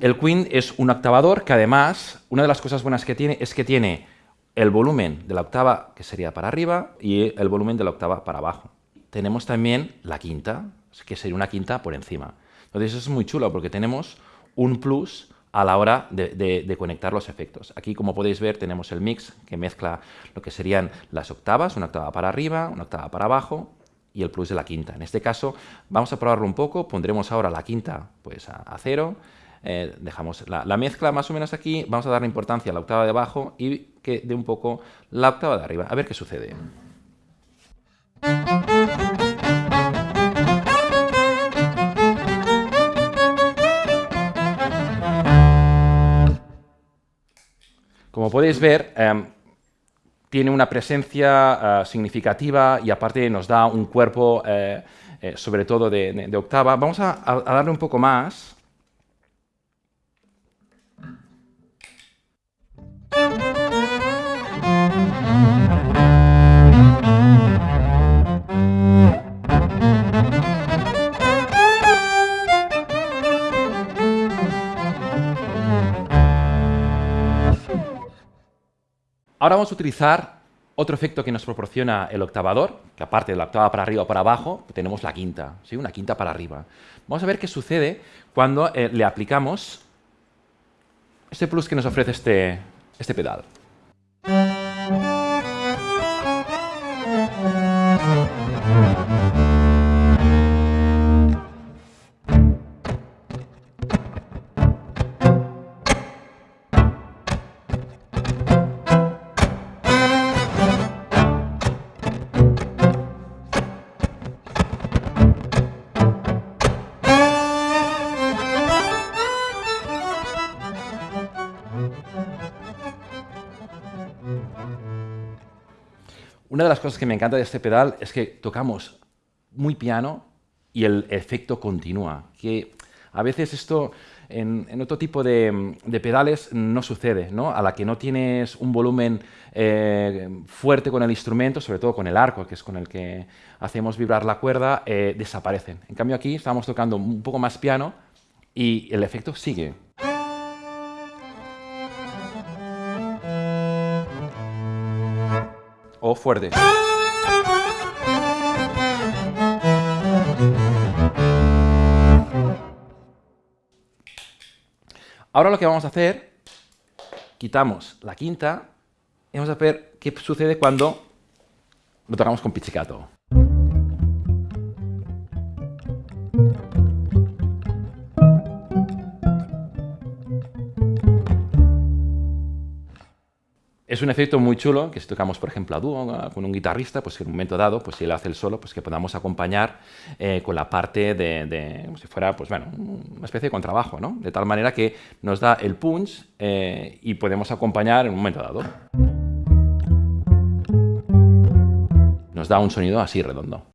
El Queen es un octavador que además, una de las cosas buenas que tiene es que tiene el volumen de la octava que sería para arriba y el volumen de la octava para abajo. Tenemos también la quinta, que sería una quinta por encima. Entonces eso es muy chulo porque tenemos un plus a la hora de, conectar los efectos. Aquí, como podéis ver, tenemos el mix que mezcla lo que serían las octavas, una octava para arriba, una octava para abajo y el plus de la quinta. En este caso, vamos a probarlo un poco, pondremos ahora la quinta pues, a, cero, eh, dejamos la, la, mezcla más o menos aquí, vamos a darle importancia a la octava de abajo y que dé un poco la octava de arriba, a ver qué sucede. Como podéis ver, em, tiene una presencia eh, significativa y aparte nos da un cuerpo, eh, sobre todo de, octava. Vamos a darle un poco más. Ahora vamos a utilizar otro efecto que nos proporciona el octavador, que aparte de la octava para arriba o para abajo, tenemos la quinta, ¿sí? una quinta para arriba. Vamos a ver qué sucede cuando eh, le aplicamos este plus que nos ofrece este, este pedal. Una de las cosas que me encanta de este pedal es que tocamos muy piano y el efecto continúa, que a veces esto en, otro tipo de, pedales no sucede, ¿no? A la que no tienes un volumen eh, fuerte con el instrumento, sobre todo con el arco, que es con el que hacemos vibrar la cuerda, eh, desaparecen. En cambio aquí estamos tocando un poco más piano y el efecto sigue. O fuerte. Ahora lo que vamos a hacer, quitamos la quinta y vamos a ver qué sucede cuando lo tocamos con pizzicato. Es un efecto muy chulo, que si tocamos, por ejemplo, a dúo con un guitarrista, pues en un momento dado, pues si él hace el solo, pues que podamos acompañar eh, con la parte de, como si fuera, pues bueno, una especie de contrabajo, ¿no? De tal manera que nos da el punch eh, y podemos acompañar en un momento dado. Nos da un sonido así redondo.